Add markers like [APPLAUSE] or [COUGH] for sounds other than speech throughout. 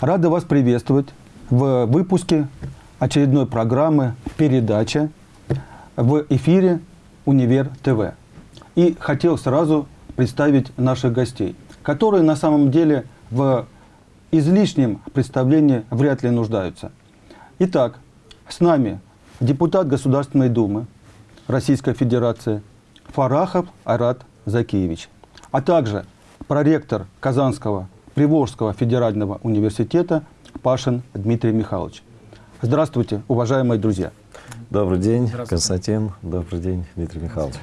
Рада вас приветствовать в выпуске очередной программы «Передача» в эфире «Универ ТВ». И хотел сразу представить наших гостей, которые на самом деле в излишнем представлении вряд ли нуждаются. Итак, с нами депутат Государственной Думы Российской Федерации Фарахов Арат Закиевич, а также проректор Казанского Приволжского федерального университета Пашин Дмитрий Михайлович. Здравствуйте, уважаемые друзья. Добрый день, Константин. Добрый день, Дмитрий Михайлович.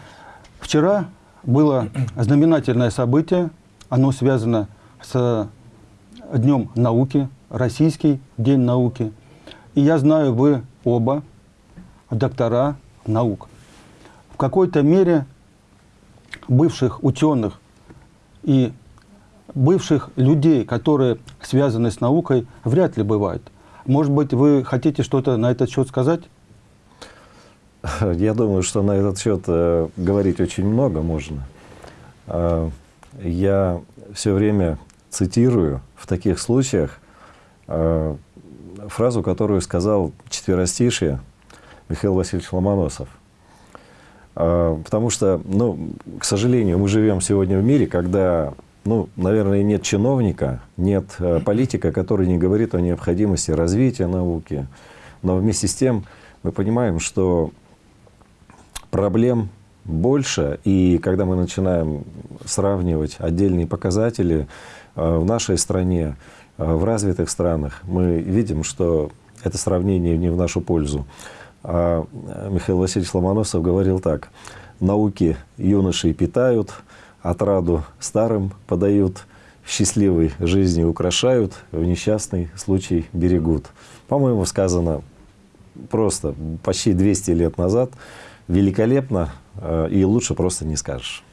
Вчера было знаменательное событие. Оно связано с Днем науки, Российский день науки. И я знаю, вы оба доктора наук. В какой-то мере бывших ученых и бывших людей, которые связаны с наукой, вряд ли бывает. Может быть, вы хотите что-то на этот счет сказать? Я думаю, что на этот счет э, говорить очень много можно. Э, я все время цитирую в таких случаях э, фразу, которую сказал четверостишие Михаил Васильевич Ломоносов. Э, потому что, ну, к сожалению, мы живем сегодня в мире, когда, ну, наверное, нет чиновника, нет э, политика, который не говорит о необходимости развития науки. Но вместе с тем мы понимаем, что проблем больше, и когда мы начинаем сравнивать отдельные показатели э, в нашей стране, э, в развитых странах, мы видим, что это сравнение не в нашу пользу. А Михаил Васильевич Ломоносов говорил так, «Науки юношей питают, отраду старым подают, в счастливой жизни украшают, в несчастный случай берегут». По-моему, сказано просто почти 200 лет назад, великолепно, Э, и лучше просто не скажешь.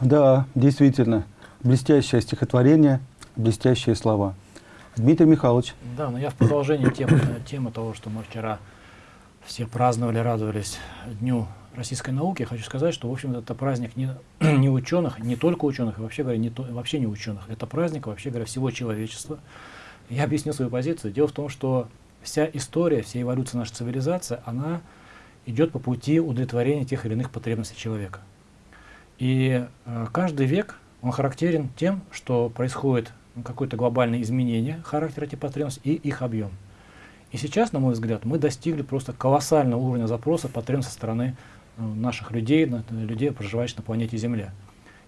Да, действительно. Блестящее стихотворение, блестящие слова. Дмитрий Михайлович. Да, но я в продолжении темы, темы того, что мы вчера все праздновали, радовались Дню российской науки, хочу сказать, что, в общем, это праздник не, [CLEARS THROAT] не ученых, не только ученых, вообще говоря, не вообще не ученых. Это праздник, вообще говоря, всего человечества. Я объясню свою позицию. Дело в том, что вся история, вся эволюция нашей цивилизации, она идет по пути удовлетворения тех или иных потребностей человека. И э, каждый век, он характерен тем, что происходит какое-то глобальное изменение характера этих потребностей и их объем. И сейчас, на мой взгляд, мы достигли просто колоссального уровня запроса потребностей со стороны наших людей, людей, проживающих на планете Земля.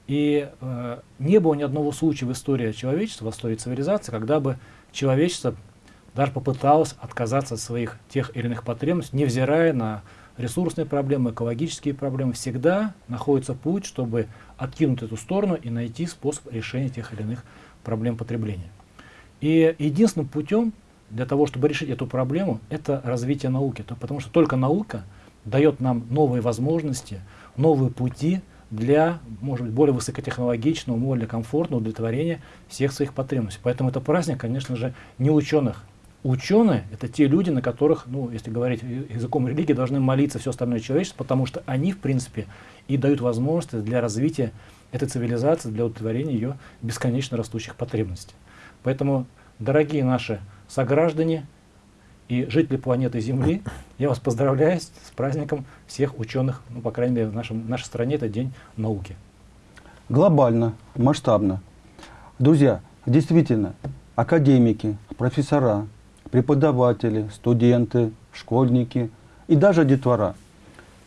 И э, не было ни одного случая в истории человечества, в истории цивилизации, когда бы человечество даже попыталось отказаться от своих тех или иных потребностей, невзирая на ресурсные проблемы, экологические проблемы, всегда находится путь, чтобы откинуть эту сторону и найти способ решения тех или иных проблем потребления. И единственным путем для того, чтобы решить эту проблему, это развитие науки. Потому что только наука дает нам новые возможности, новые пути для, может быть, более высокотехнологичного, более комфортного удовлетворения всех своих потребностей. Поэтому это праздник, конечно же, не ученых, Ученые — это те люди, на которых, ну, если говорить языком религии, должны молиться все остальное человечество, потому что они, в принципе, и дают возможности для развития этой цивилизации, для удовлетворения ее бесконечно растущих потребностей. Поэтому, дорогие наши сограждане и жители планеты Земли, я вас поздравляю с праздником всех ученых, ну, по крайней мере, в, нашем, в нашей стране это День науки. Глобально, масштабно. Друзья, действительно, академики, профессора, преподаватели, студенты, школьники и даже детвора.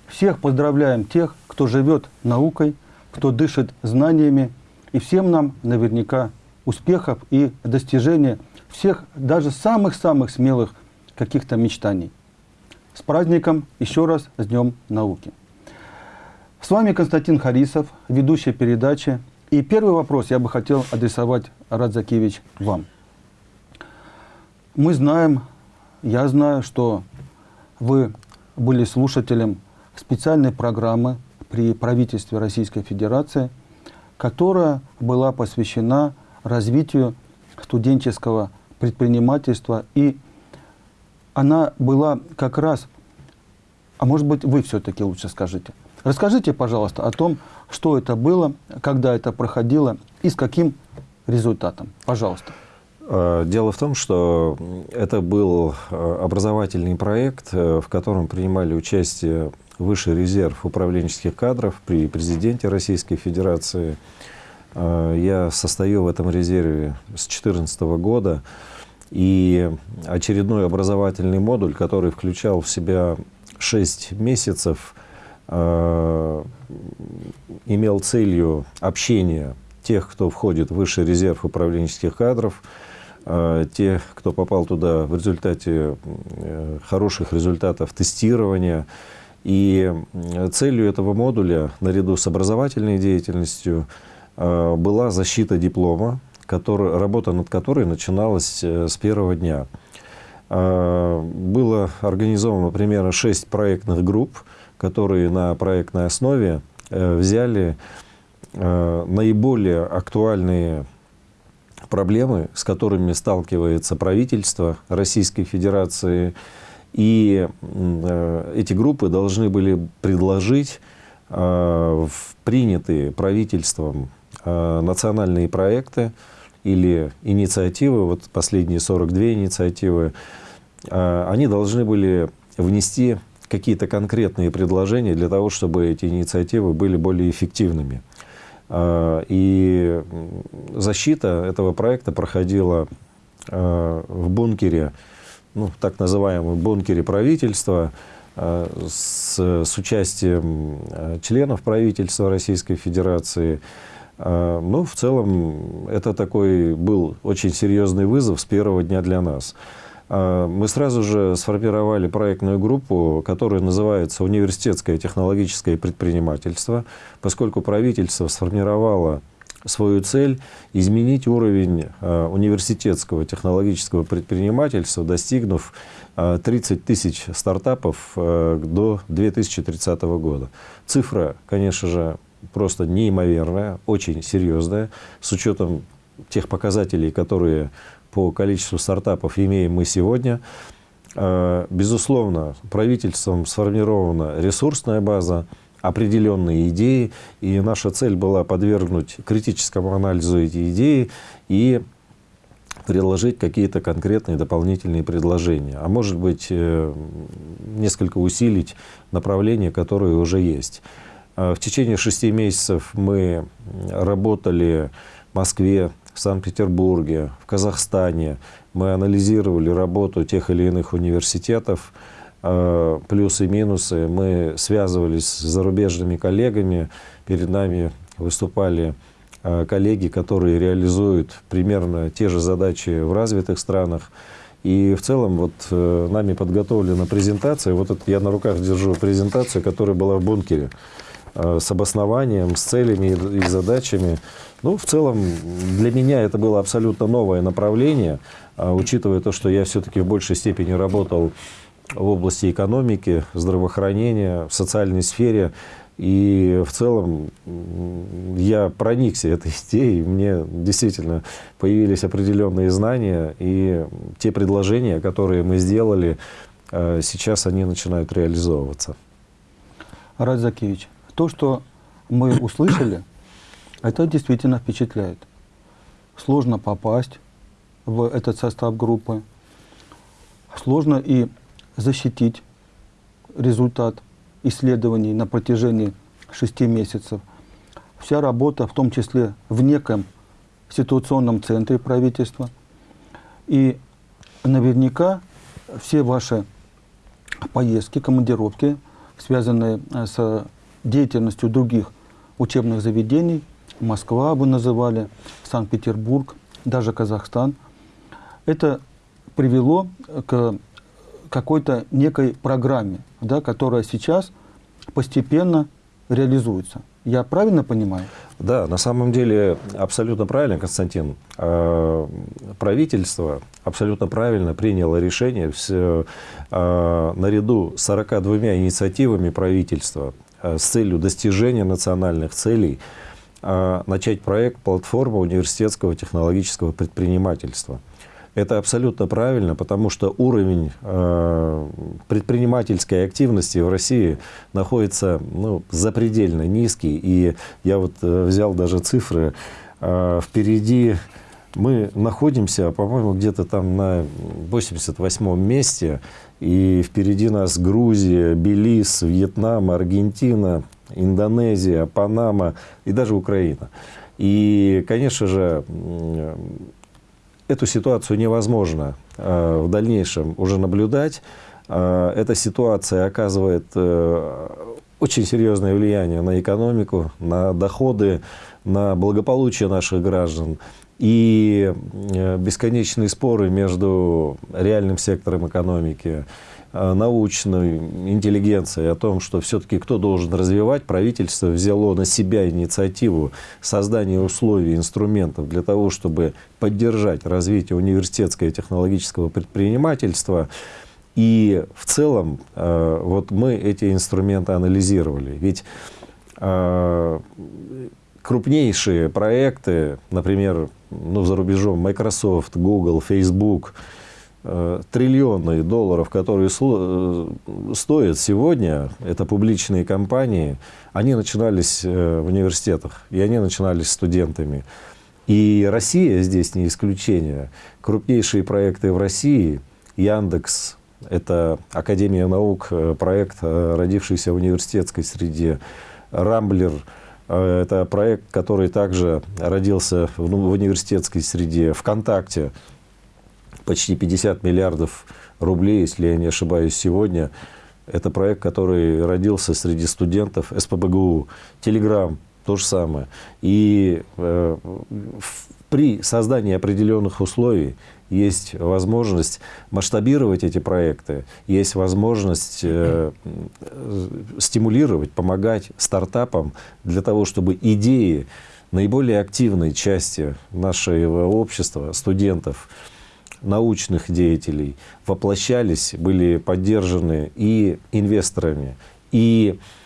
Всех поздравляем тех, кто живет наукой, кто дышит знаниями, и всем нам наверняка успехов и достижения всех, даже самых-самых смелых каких-то мечтаний. С праздником еще раз с Днем науки. С вами Константин Харисов, ведущий передачи. И первый вопрос я бы хотел адресовать, Радзакевич, вам. Мы знаем, я знаю, что вы были слушателем специальной программы при правительстве Российской Федерации, которая была посвящена развитию студенческого предпринимательства. И она была как раз, а может быть вы все-таки лучше скажите. Расскажите, пожалуйста, о том, что это было, когда это проходило и с каким результатом. Пожалуйста. Э, дело в том, что это был э, образовательный проект, в котором принимали участие Высший резерв управленческих кадров при президенте Российской Федерации. Я состою в этом резерве с 2014 года. И очередной образовательный модуль, который включал в себя 6 месяцев, имел целью общения тех, кто входит в высший резерв управленческих кадров, э, тех, кто попал туда в результате э, хороших результатов тестирования. И целью этого модуля, наряду с образовательной деятельностью, э, была защита диплома, который, работа над которой начиналась с первого дня. Было организовано примерно шесть проектных групп, которые на проектной основе взяли Э, наиболее актуальные проблемы, с которыми сталкивается правительство Российской Федерации. И э, эти группы должны были предложить э, принятые правительством национальные проекты или инициативы, вот последние 42 инициативы, они должны были внести какие-то конкретные предложения для того, чтобы эти инициативы были более эффективными. А, и защита этого проекта проходила а, в бункере, ну, так называемом бункере правительства, а, с, с участием членов правительства Российской Федерации. Ну, в целом, это такой был очень серьезный вызов с первого дня для нас. А, мы сразу же сформировали проектную группу, которая называется «Университетское технологическое предпринимательство», поскольку правительство сформировало свою цель изменить уровень а, университетского технологического предпринимательства, достигнув 30 а, тысяч стартапов до 2030 года. Цифра, конечно же, просто неимоверная, очень серьезная, с учетом тех показателей, которые по количеству стартапов имеем мы сегодня. Э, безусловно, правительством сформирована ресурсная база, определенные идеи, и наша цель была подвергнуть критическому анализу эти идеи и предложить какие-то конкретные дополнительные предложения, а может быть э, несколько усилить направления, которые уже есть. Э, в течение шести месяцев мы работали в Москве, в Санкт-Петербурге, в Казахстане. Мы анализировали работу тех или иных университетов, э, плюсы и минусы. Мы связывались с зарубежными коллегами. Перед нами выступали э, коллеги, которые реализуют примерно те же задачи в развитых странах. И в целом вот нами подготовлена презентация. Вот это я на руках держу презентацию, которая была в бункере с обоснованием, с целями и задачами. Ну, в целом, для меня это было абсолютно новое направление, а, учитывая то, что я все-таки в большей степени работал в области экономики, здравоохранения, в социальной сфере. И в целом я проникся этой [LAUGHS] идеей, мне действительно появились определенные знания, и те предложения, которые мы сделали, а, сейчас они начинают реализовываться. Арат Закевич, то, что мы [COUGHS] услышали, это действительно впечатляет. Сложно попасть в этот состав группы. Сложно и защитить результат исследований на протяжении шести месяцев. Вся работа, в том числе в неком ситуационном центре правительства. И наверняка все ваши поездки, командировки, связанные с деятельностью других учебных заведений, Москва вы называли, Санкт-Петербург, даже Казахстан. Это привело к какой-то некой программе, да, которая сейчас постепенно реализуется. Я правильно понимаю? Да, на самом деле абсолютно правильно, Константин. А, правительство абсолютно правильно приняло решение все, а, наряду с 42 инициативами правительства с целью достижения национальных целей – а, начать проект «Платформа университетского технологического предпринимательства». Это абсолютно правильно, потому что уровень э, предпринимательской активности в России находится ну, запредельно низкий. И я вот э, взял даже цифры. Э, впереди Мы находимся, по-моему, где-то там на 88-м месте, и впереди нас Грузия, Белиз, Вьетнам, Аргентина, Индонезия, Панама и даже Украина. И, конечно же, эту ситуацию невозможно э, в дальнейшем уже наблюдать. Э, эта ситуация оказывает э, очень серьезное влияние на экономику, на доходы, на благополучие наших граждан. И бесконечные споры между реальным сектором экономики, Э, научной интеллигенции о том, что все-таки кто должен развивать, правительство взяло на себя инициативу создания условий, инструментов для того, чтобы поддержать развитие университетского и технологического предпринимательства. И в целом э, вот мы эти инструменты анализировали. Ведь э, крупнейшие проекты, например, ну, за рубежом Microsoft, Google, Facebook – Э, триллионы долларов, которые э, стоят сегодня, это публичные компании, они начинались э, в университетах, и они начинались студентами. И Россия здесь не исключение. Крупнейшие проекты в России, Яндекс, это Академия наук, проект, родившийся в университетской среде, Рамблер, это проект, который также родился в университетской среде, ВКонтакте, почти 50 миллиардов рублей, если я не ошибаюсь, сегодня. Это проект, который родился среди студентов СПБГУ. Телеграм то же самое. И э, при создании определенных условий есть возможность масштабировать эти проекты, есть возможность э, стимулировать, помогать стартапам для того, чтобы идеи наиболее активной части нашего общества, студентов, научных деятелей воплощались, были поддержаны и инвесторами, и, э,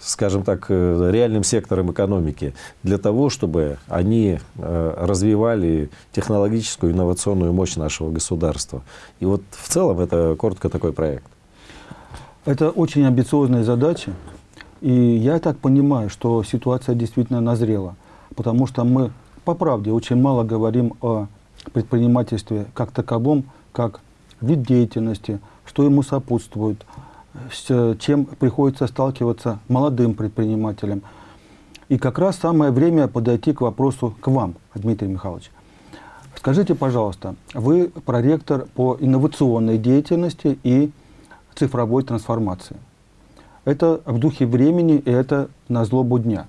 скажем так, реальным сектором экономики для того, чтобы они э, развивали технологическую инновационную мощь нашего государства. И вот в целом это коротко такой проект. Это очень амбициозная задача. И я так понимаю, что ситуация действительно назрела, потому что мы по правде очень мало говорим о предпринимательстве как таковом, как вид деятельности, что ему сопутствует, с чем приходится сталкиваться молодым предпринимателям. И как раз самое время подойти к вопросу к вам, Дмитрий Михайлович. Скажите, пожалуйста, вы проректор по инновационной деятельности и цифровой трансформации. Это в духе времени, и это на злобу дня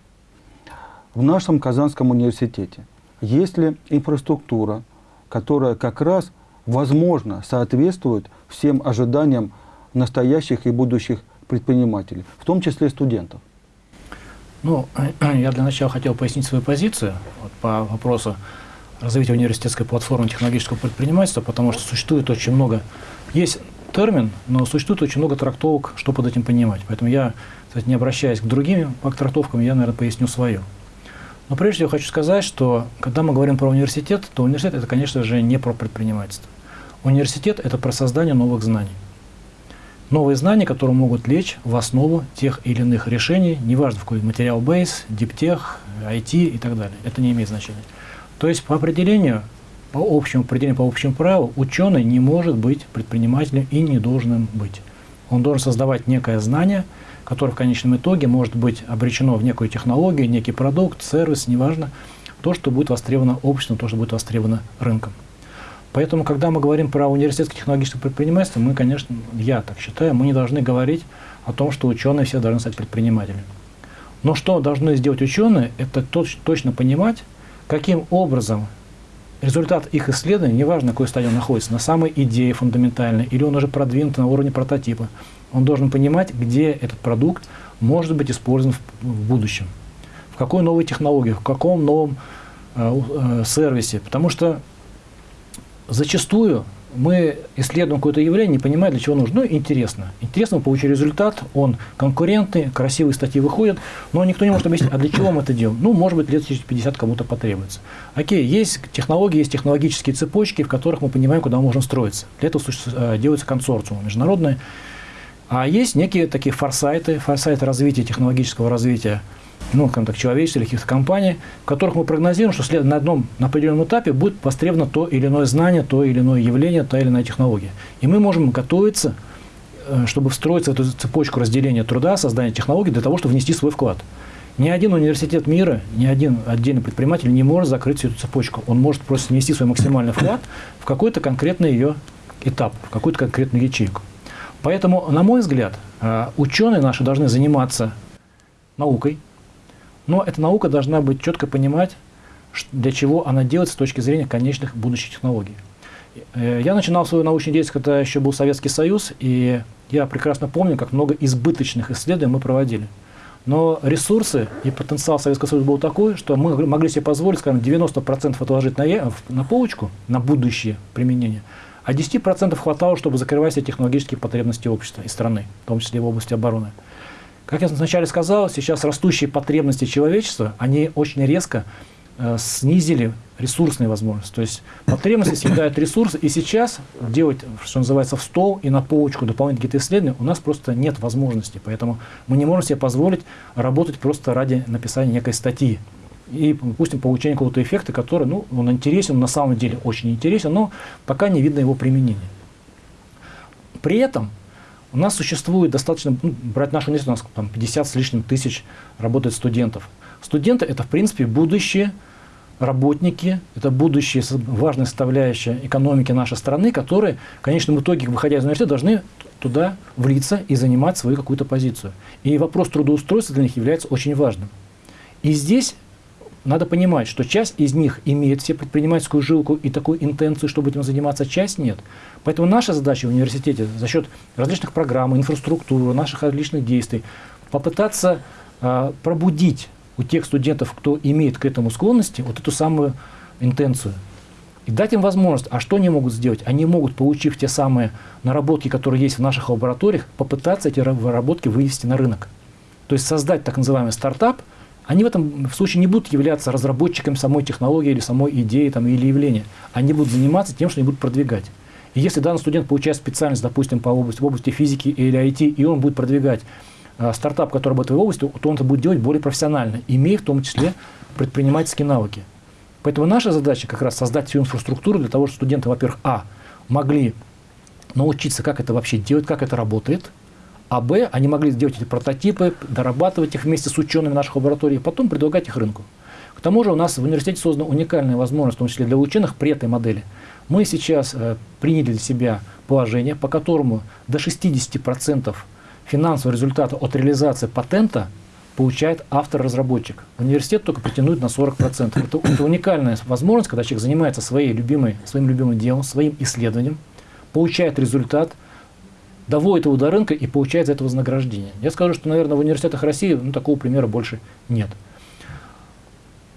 в нашем Казанском университете есть ли инфраструктура, которая как раз, возможно, соответствует всем ожиданиям настоящих и будущих предпринимателей, в том числе студентов? Ну, [CLEARS THROAT] я для начала хотел пояснить свою позицию вот, по вопросу развития университетской платформы технологического предпринимательства, потому что существует очень много, есть термин, но существует очень много трактовок, что под этим понимать. Поэтому я, кстати, не обращаясь к другим трактовкам, я, наверное, поясню свою. Но прежде всего хочу сказать, что когда мы говорим про университет, то университет это, конечно же, не про предпринимательство. Университет это про создание новых знаний. Новые знания, которые могут лечь в основу тех или иных решений, неважно в какой материал бейс, диптех, IT и так далее. Это не имеет значения. То есть по определению, по общему определению, по общему правилу, ученый не может быть предпринимателем и не должен им быть. Он должен создавать некое знание – которое в конечном итоге может быть обречено в некую технологию, некий продукт, сервис, неважно, то, что будет востребовано обществом, то, что будет востребовано рынком. Поэтому, когда мы говорим про университетское технологическое предпринимательство, мы, конечно, я так считаю, мы не должны говорить о том, что ученые все должны стать предпринимателями. Но что должны сделать ученые, это точно понимать, каким образом результат их исследований, неважно, на какой стадии он находится, на самой идее фундаментальной, или он уже продвинут на уровне прототипа, он должен понимать, где этот продукт может быть использован в, в будущем, в какой новой технологии, в каком новом э, э, сервисе. Потому что зачастую мы исследуем какое-то явление, не понимая, для чего нужно. Ну, интересно. Интересно, мы получили результат, он конкурентный, красивые статьи выходят, но никто не может объяснить, а для чего мы это делаем. Ну, может быть, лет через 50 кому-то потребуется. Окей, есть технологии, есть технологические цепочки, в которых мы понимаем, куда мы можем строиться. Для этого э, делаются консорциумы международные. А есть некие такие форсайты, форсайты развития, технологического развития, ну, скажем так, человечества или каких-то компаний, в которых мы прогнозируем, что на одном на определенном этапе будет востребовано то или иное знание, то или иное явление, та или иная технология. И мы можем готовиться, э, чтобы встроиться в эту цепочку разделения труда, создания технологий для того, чтобы внести свой вклад. Ни один университет мира, ни один отдельный предприниматель не может закрыть всю эту цепочку. Он может просто внести свой максимальный вклад в какой-то конкретный ее этап, в какую-то конкретную ячейку. Поэтому, на мой взгляд, э, ученые наши должны заниматься наукой, но эта наука должна быть четко понимать, для чего она делается с точки зрения конечных будущих технологий. Э, я начинал свою научную деятельность, когда еще был Советский Союз, и я прекрасно помню, как много избыточных исследований мы проводили. Но ресурсы и потенциал Советского Союза был такой, что мы могли себе позволить, скажем, 90% отложить на, на полочку, на будущее применение, а 10% хватало, чтобы закрывать все технологические потребности общества и страны, в том числе в области обороны. Как я вначале сказал, сейчас растущие потребности человечества, они очень резко э, снизили ресурсные возможности. То есть потребности съедают ресурсы, и сейчас делать, что называется, в стол и на полочку дополнительные какие-то исследования у нас просто нет возможности. Поэтому мы не можем себе позволить работать просто ради написания некой статьи. И, допустим, получения какого-то эффекта, который, ну, он интересен, на самом деле очень интересен, но пока не видно его применения. При этом у нас существует достаточно, ну, брать нашу университет, у нас там 50 с лишним тысяч работает студентов. Студенты – это, в принципе, будущие работники, это будущие важная составляющая экономики нашей страны, которые в конечном итоге, выходя из университета, должны туда влиться и занимать свою какую-то позицию. И вопрос трудоустройства для них является очень важным. И здесь надо понимать, что часть из них имеет все предпринимательскую жилку и такую интенцию, чтобы этим заниматься, часть нет. Поэтому наша задача в университете за счет различных программ, инфраструктуры, наших различных действий попытаться э, пробудить у тех студентов, кто имеет к этому склонности, вот эту самую интенцию. И дать им возможность. А что они могут сделать? Они могут, получив те самые наработки, которые есть в наших лабораториях, попытаться эти наработки вывести на рынок. То есть создать так называемый стартап – они в этом случае не будут являться разработчиками самой технологии или самой идеи там, или явления. Они будут заниматься тем, что они будут продвигать. И если данный студент получает специальность, допустим, по области, в области физики или IT, и он будет продвигать э, стартап, который работает в области, то он это будет делать более профессионально, имея в том числе предпринимательские навыки. Поэтому наша задача как раз создать всю инфраструктуру для того, чтобы студенты, во-первых, а, могли научиться, как это вообще делать, как это работает – а Б, они могли сделать эти прототипы, дорабатывать их вместе с учеными наших лабораторий, потом предлагать их рынку. К тому же у нас в университете создана уникальная возможность, в том числе для ученых, при этой модели. Мы сейчас э, приняли для себя положение, по которому до 60% финансового результата от реализации патента получает автор-разработчик. Университет только претендует на 40%. Это, это уникальная возможность, когда человек занимается своей любимой, своим любимым делом, своим исследованием, получает результат – доводит его до рынка и получает за это вознаграждение. Я скажу, что, наверное, в университетах России ну, такого примера больше нет.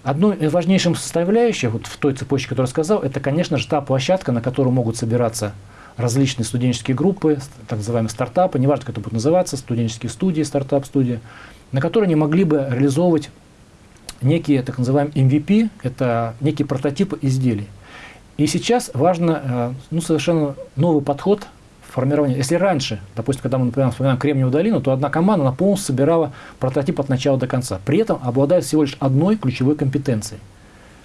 Одной из важнейших составляющих вот в той цепочке, которую я сказал, это, конечно же, та площадка, на которой могут собираться различные студенческие группы, так называемые стартапы, неважно, как это будет называться, студенческие студии, стартап-студии, на которые они могли бы реализовывать некие так называемые MVP, это некие прототипы изделий. И сейчас важно э, ну, совершенно новый подход формирования. Если раньше, допустим, когда мы, например, вспоминаем Кремниевую долину, то одна команда она полностью собирала прототип от начала до конца. При этом обладает всего лишь одной ключевой компетенцией.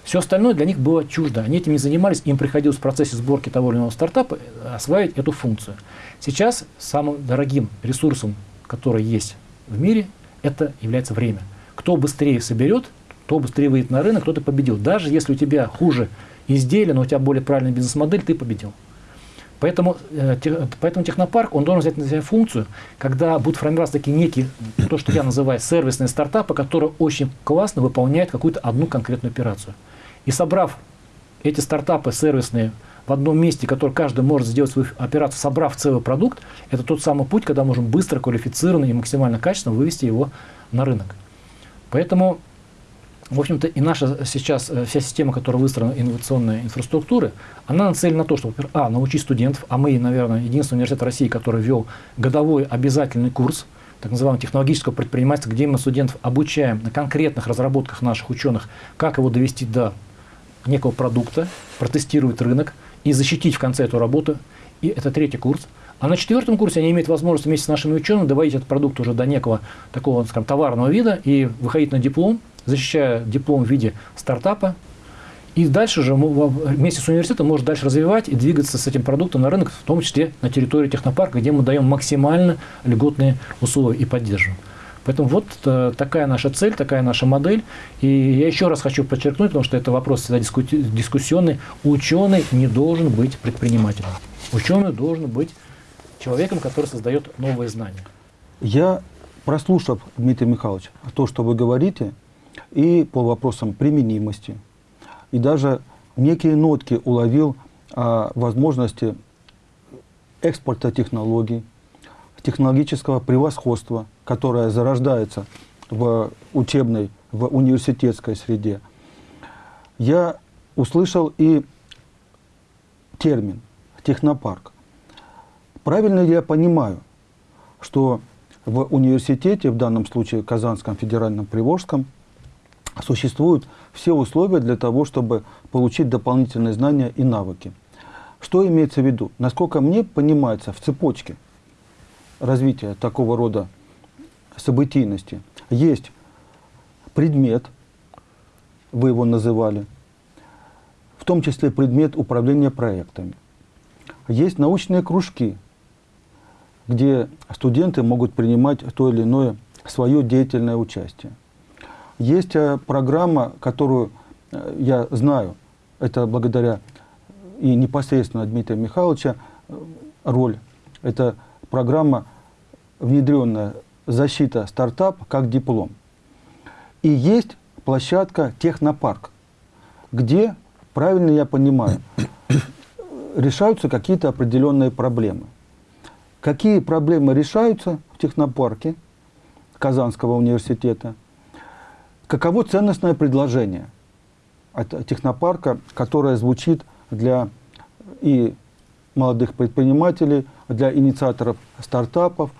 Все остальное для них было чуждо. Они этим не занимались, им приходилось в процессе сборки того или иного стартапа э, осваивать эту функцию. Сейчас самым дорогим ресурсом, который есть в мире, это является время. Кто быстрее соберет, кто быстрее выйдет на рынок, кто-то победил. Даже если у тебя хуже изделие, но у тебя более правильная бизнес-модель, ты победил. Поэтому, э, поэтому технопарк, он должен взять на себя функцию, когда будут формироваться такие некие, то, что я называю сервисные стартапы, которые очень классно выполняют какую-то одну конкретную операцию. И собрав эти стартапы сервисные в одном месте, который каждый может сделать свою операцию, собрав целый продукт, это тот самый путь, когда можем быстро, квалифицированно и максимально качественно вывести его на рынок. Поэтому в общем-то, и наша сейчас э, вся система, которая выстроена инновационной инфраструктуры, она нацелена на то, чтобы, а, научить студентов, а мы, наверное, единственный университет России, который ввел годовой обязательный курс, так называемого технологического предпринимательства, где мы студентов обучаем на конкретных разработках наших ученых, как его довести до некого продукта, протестировать рынок и защитить в конце эту работу. И это третий курс. А на четвертом курсе они имеют возможность вместе с нашими учеными доводить этот продукт уже до некого такого, скажем, товарного вида и выходить на диплом, защищая диплом в виде стартапа. И дальше же вместе с университетом может дальше развивать и двигаться с этим продуктом на рынок, в том числе на территории технопарка, где мы даем максимально льготные условия и поддерживаем. Поэтому вот э, такая наша цель, такая наша модель. И я еще раз хочу подчеркнуть, потому что это вопрос всегда дискуссионный. Ученый не должен быть предпринимателем. Ученый должен быть человеком, который создает новые знания. Я, прослушав, Дмитрий Михайлович, то, что вы говорите, и по вопросам применимости, и даже некие нотки уловил о возможности экспорта технологий, технологического превосходства, которое зарождается в учебной, в университетской среде, я услышал и термин «технопарк». Правильно ли я понимаю, что в университете, в данном случае Казанском федеральном Приволжском, существуют все условия для того, чтобы получить дополнительные знания и навыки. Что имеется в виду? Насколько мне понимается, в цепочке развития такого рода событийности есть предмет, вы его называли, в том числе предмет управления проектами. Есть научные кружки, где студенты могут принимать то или иное свое деятельное участие. Есть э, программа, которую э, я знаю, это благодаря и непосредственно Дмитрия Михайловича э, роль. Это программа внедренная «Защита стартап как диплом». И есть площадка «Технопарк», где, правильно я понимаю, решаются какие-то определенные проблемы. Какие проблемы решаются в технопарке Казанского университета? Каково ценностное предложение от технопарка, которое звучит для и молодых предпринимателей, для инициаторов стартапов?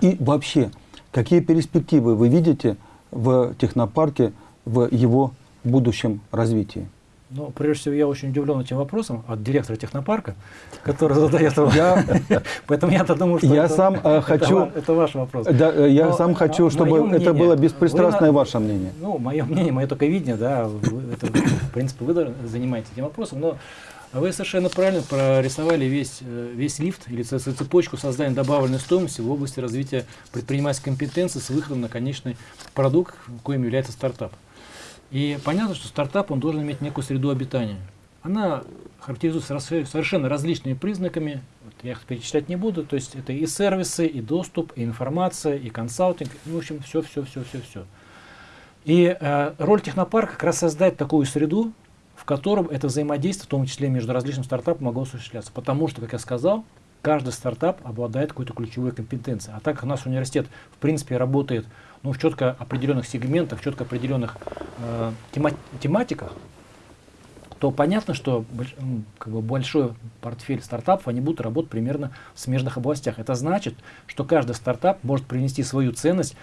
И вообще, какие перспективы вы видите в технопарке, в его будущем развитии? Ну, прежде всего, я очень удивлен этим вопросом от директора технопарка, который задает его. Я, [LAUGHS] Поэтому я-то думаю, что я это, сам э, хочу, это, ваш вопрос. Да, э, я сам хочу, чтобы мнение, это было беспристрастное ваше мнение. Ну, мое мнение, мое только видение, да, это, в принципе, вы занимаетесь этим вопросом, но вы совершенно правильно прорисовали весь, э, весь лифт или цепочку создания добавленной стоимости в области развития предпринимательской компетенции с выходом на конечный продукт, коим является стартап. И понятно, что стартап он должен иметь некую среду обитания. Она характеризуется совершенно различными признаками, вот я их перечислять не буду, то есть это и сервисы, и доступ, и информация, и консалтинг, ну, в общем, все, все, все, все, все. И э, роль технопарка как раз создать такую среду, в котором это взаимодействие, в том числе между различными стартапами, могло осуществляться. Потому что, как я сказал, каждый стартап обладает какой-то ключевой компетенцией. А так как наш университет, в принципе, работает ну, в четко определенных сегментах, в четко определенных э, тема тематиках, то понятно, что ну, как бы большой портфель стартапов, они будут работать примерно в смежных областях. Это значит, что каждый стартап может принести свою ценность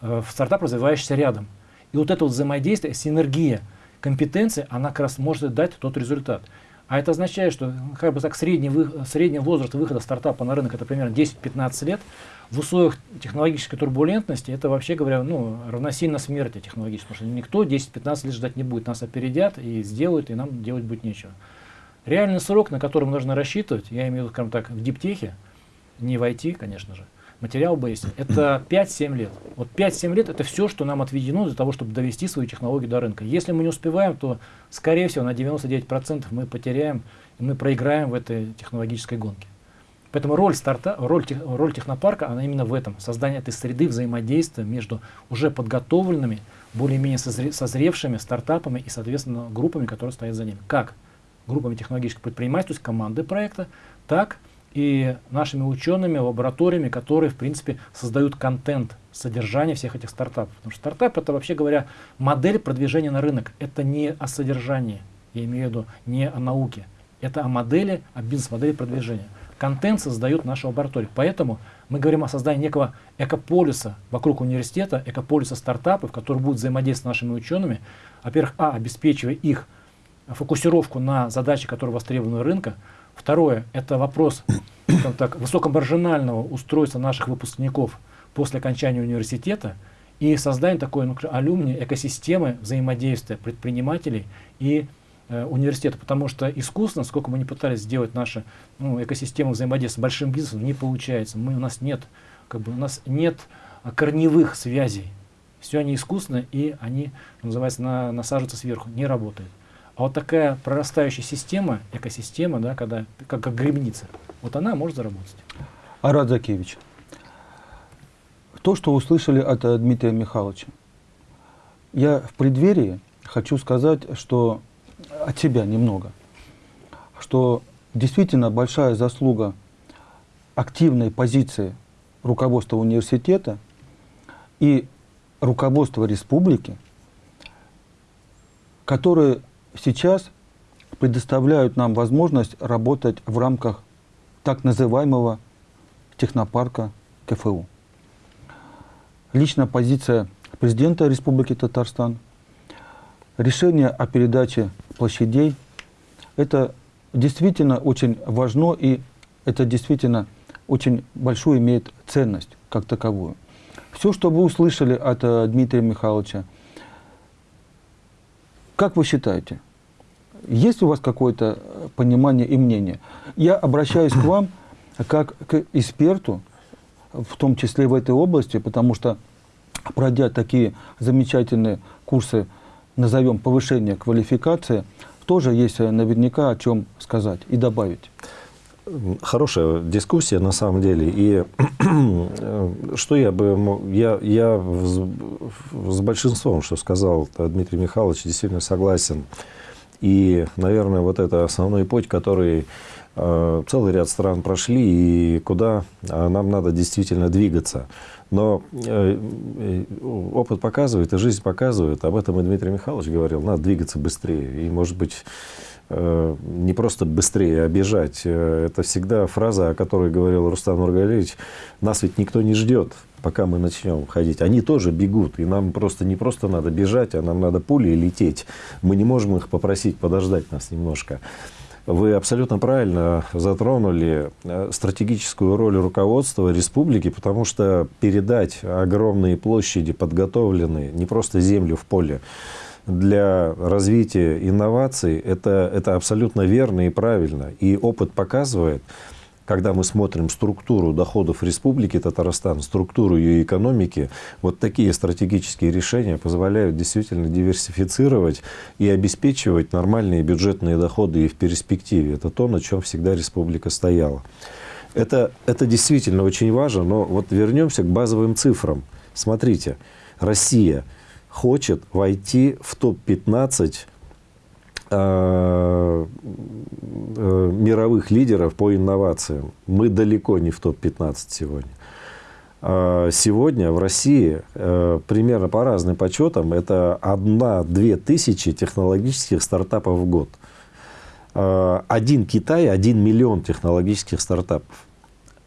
э, в стартап, развивающийся рядом. И вот это вот взаимодействие, синергия компетенции, она как раз может дать тот результат. А это означает, что как бы так средний, средний возраст выхода стартапа на рынок это примерно 10-15 лет. В условиях технологической турбулентности это вообще говоря ну, равносильно смерти технологической, потому что никто 10-15 лет ждать не будет. Нас опередят и сделают, и нам делать будет нечего. Реальный срок, на который нужно рассчитывать, я имею в виду, скажем так, в диптехе, не в IT, конечно же, материал бейсе, это [CLEARS THROAT] 5-7 лет. Вот 5-7 лет это все, что нам отведено для того, чтобы довести свою технологию до рынка. Если мы не успеваем, то, скорее всего, на 99% мы потеряем, и мы проиграем в этой технологической гонке. Поэтому роль, старта, роль, роль технопарка, она именно в этом. Создание этой среды взаимодействия между уже подготовленными, более-менее созревшими стартапами и, соответственно, группами, которые стоят за ними. Как группами технологических предпринимательств, то есть команды проекта, так и нашими учеными, лабораториями, которые, в принципе, создают контент, содержание всех этих стартапов. Потому что стартап это, вообще говоря, модель продвижения на рынок. Это не о содержании, я имею в виду, не о науке. Это о модели, о бизнес-модели продвижения. Контент создают наши лаборатории. Поэтому мы говорим о создании некого экополиса вокруг университета, экополиса стартапов, который будет взаимодействовать с нашими учеными. Во-первых, а, обеспечивая их фокусировку на задачи, которые востребованы рынка, Второе, это вопрос так, высокомаржинального устройства наших выпускников после окончания университета и создание такой ну, алюмни экосистемы взаимодействия предпринимателей и университета, потому что искусственно, сколько мы не пытались сделать нашу ну, экосистему взаимодействия с большим бизнесом, не получается. Мы, у нас нет, как бы, у нас нет корневых связей. Все они искусственные и они, называется, на, насаживаются сверху, не работают. А вот такая прорастающая система, экосистема, да, когда, как, как грибница, вот она может заработать. Арат Закевич, то, что услышали от э, Дмитрия Михайловича, я в преддверии хочу сказать, что от себя немного, что действительно большая заслуга активной позиции руководства университета и руководства республики, которые сейчас предоставляют нам возможность работать в рамках так называемого технопарка КФУ. Личная позиция президента Республики Татарстан, решение о передаче площадей, это действительно очень важно и это действительно очень большую имеет ценность как таковую. Все, что вы услышали от э, Дмитрия Михайловича, как вы считаете, есть у вас какое-то э, понимание и мнение? Я обращаюсь к вам как к эксперту, в том числе в этой области, потому что, пройдя такие замечательные курсы, назовем повышение квалификации, тоже есть э, наверняка о чем сказать и добавить. Хорошая дискуссия на самом деле. И что я бы... Я, я с большинством, что сказал Дмитрий Михайлович, действительно согласен. И, наверное, вот это основной путь, который э, целый ряд стран прошли, и куда э, нам надо действительно двигаться. Но э, э, опыт показывает, и жизнь показывает, об этом и Дмитрий Михайлович говорил, надо двигаться быстрее. И, может быть, э, не просто быстрее, а бежать. Это всегда фраза, о которой говорил Рустам Нургалевич. Нас ведь никто не ждет пока мы начнем ходить, они тоже бегут. И нам просто не просто надо бежать, а нам надо пулей лететь. Мы не можем их попросить подождать нас немножко. Вы абсолютно правильно затронули э, стратегическую роль руководства республики, потому что передать огромные площади, подготовленные, не просто землю в поле, для развития инноваций, это, это абсолютно верно и правильно. И опыт показывает, когда мы смотрим структуру доходов Республики Татарстан, структуру ее экономики, вот такие стратегические решения позволяют действительно диверсифицировать и обеспечивать нормальные бюджетные доходы и в перспективе. Это то, на чем всегда республика стояла. Это, это действительно очень важно, но вот вернемся к базовым цифрам. Смотрите, Россия хочет войти в топ-15 Э, э, мировых лидеров по инновациям. Мы далеко не в топ-15 сегодня. А сегодня в России э, примерно по разным подсчетам это 1-2 тысячи технологических стартапов в год. Один Китай, один миллион технологических стартапов.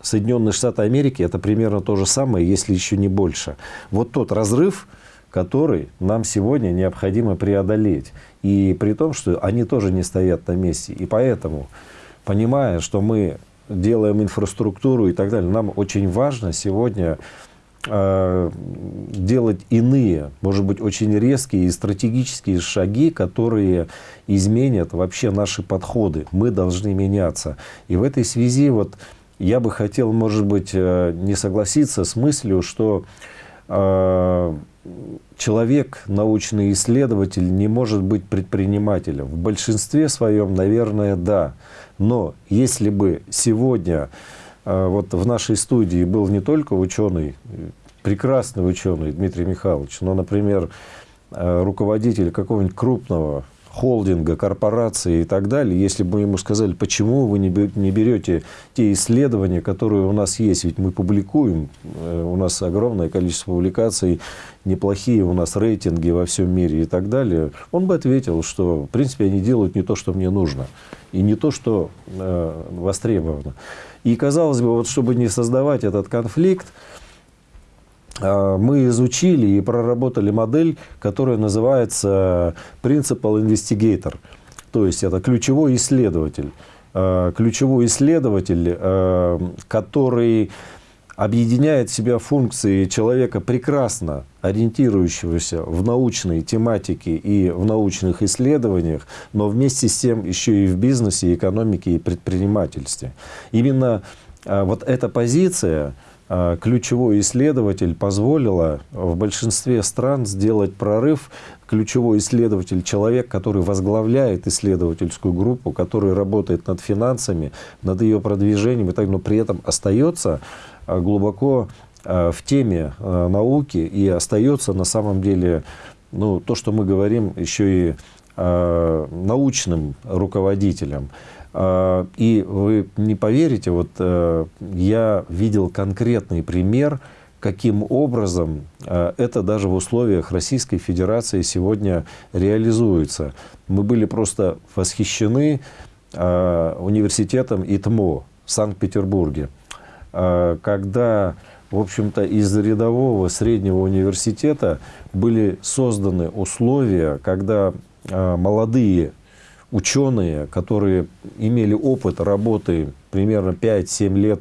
Соединенные Штаты Америки это примерно то же самое, если еще не больше. Вот тот разрыв, который нам сегодня необходимо преодолеть. И при том, что они тоже не стоят на месте. И поэтому, понимая, что мы делаем инфраструктуру и так далее, нам очень важно сегодня э, делать иные, может быть, очень резкие и стратегические шаги, которые изменят вообще наши подходы. Мы должны меняться. И в этой связи вот я бы хотел, может быть, э, не согласиться с мыслью, что э, человек, научный исследователь, не может быть предпринимателем. В большинстве своем, наверное, да. Но если бы сегодня э, вот в нашей студии был не только ученый, прекрасный ученый Дмитрий Михайлович, но, например, э, руководитель какого-нибудь крупного холдинга, корпорации и так далее, если бы ему сказали, почему вы не берете те исследования, которые у нас есть, ведь мы публикуем, э, у нас огромное количество публикаций, неплохие у нас рейтинги во всем мире и так далее, он бы ответил, что в принципе они делают не то, что мне нужно, и не то, что э, востребовано. И казалось бы, вот чтобы не создавать этот конфликт, мы изучили и проработали модель, которая называется Principal Investigator. То есть это ключевой исследователь. э, ключевой исследователь, э, который объединяет в себя функции человека прекрасно ориентирующегося в научной тематике и в научных исследованиях, но вместе с тем еще и в бизнесе, экономике и предпринимательстве. Именно вот эта позиция а, ключевой исследователь позволила в большинстве стран сделать прорыв. Ключевой исследователь – человек, который возглавляет исследовательскую группу, который работает над финансами, над ее продвижением, и так, но при этом остается а, глубоко а, в теме науки и остается на самом деле ну, то, что мы говорим, еще и научным руководителем. А, и вы не поверите, вот э, я видел конкретный пример, каким образом э, это даже в условиях Российской Федерации сегодня реализуется. Мы были просто восхищены э, университетом ИТМО в Санкт-Петербурге, когда, в общем-то, из рядового среднего университета были созданы условия, когда молодые ученые, которые имели опыт работы примерно 5-7 лет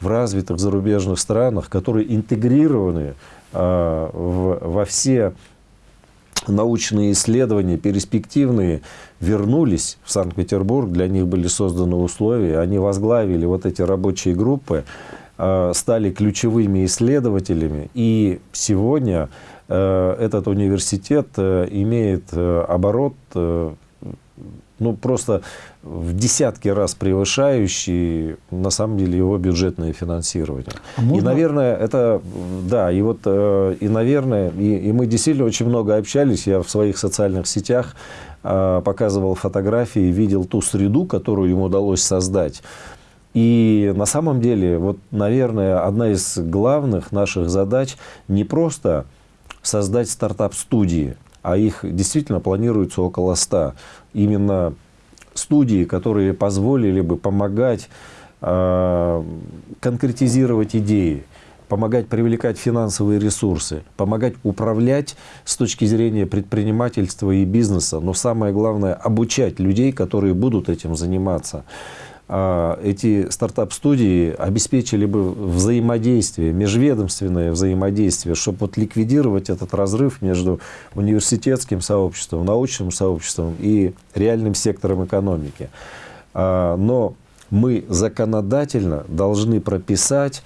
в развитых зарубежных странах, которые интегрированы э, в, во все научные исследования, перспективные, вернулись в Санкт-Петербург, для них были созданы условия, они возглавили вот эти рабочие группы, э, стали ключевыми исследователями, и сегодня э, этот университет э, имеет э, оборот ну, просто в десятки раз превышающий, на самом деле, его бюджетное финансирование. А можно... И, наверное, это, да, и вот, э, и, наверное, и, и мы действительно очень много общались, я в своих социальных сетях э, показывал фотографии, видел ту среду, которую ему удалось создать. И на самом деле, вот, наверное, одна из главных наших задач не просто создать стартап-студии, а их действительно планируется около 100. Именно студии, которые позволили бы помогать э, конкретизировать идеи, помогать привлекать финансовые ресурсы, помогать управлять с точки зрения предпринимательства и бизнеса, но самое главное обучать людей, которые будут этим заниматься. А, эти стартап-студии обеспечили бы взаимодействие, межведомственное взаимодействие, чтобы вот ликвидировать этот разрыв между университетским сообществом, научным сообществом и реальным сектором экономики. А, но мы законодательно должны прописать,